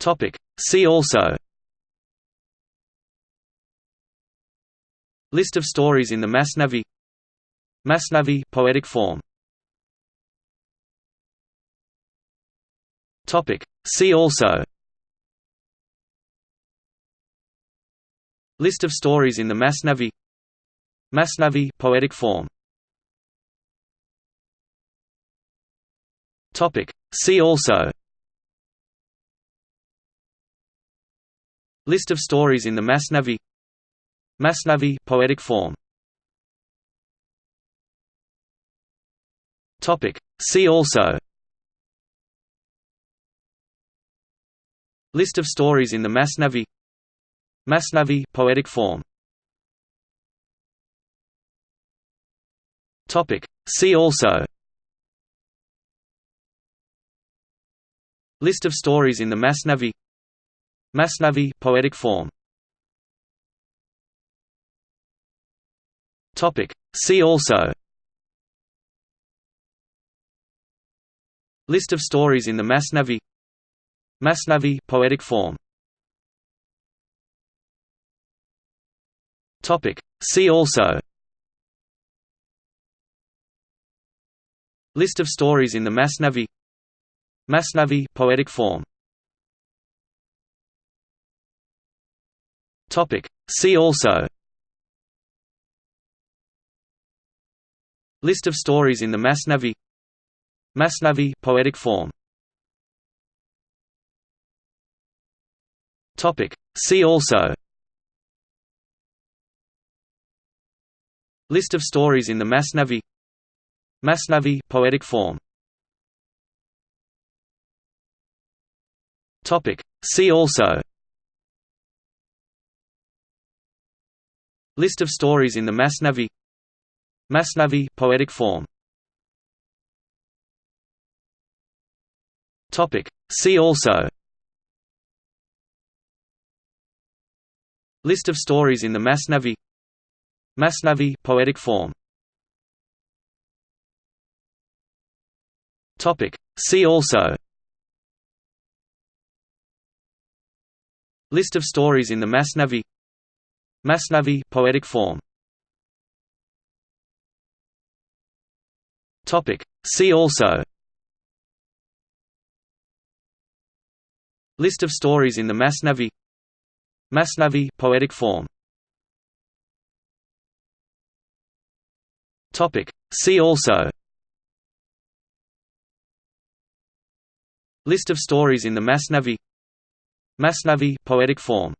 Topic. See also. List of stories in the Masnavi. Masnavi poetic form. Topic. See also. List of stories in the Masnavi. Masnavi poetic form. Topic. See also List of stories in the Masnavi Masnavi poetic form Topic. See also List of stories in the Masnavi Masnavi poetic form Topic. See also List of stories in the Masnavi Masnavi poetic form. Topic. See also. List of stories in the Masnavi Masnavi poetic form. Topic. See also. List of stories in the Masnavi Masnavi poetic form Topic. See also. List of stories in the Masnavi. Masnavi poetic form. Topic. See also. List of stories in the Masnavi. Masnavi poetic form. Topic. See also List of stories in the Masnavi Masnavi poetic form Topic. See also List of stories in the Masnavi Masnavi poetic form Topic. See also List of stories in the Masnavi Masnavi poetic form. Topic. See also. List of stories in the Masnavi Masnavi poetic form. Topic. See also. List of stories in the Masnavi Masnavi poetic form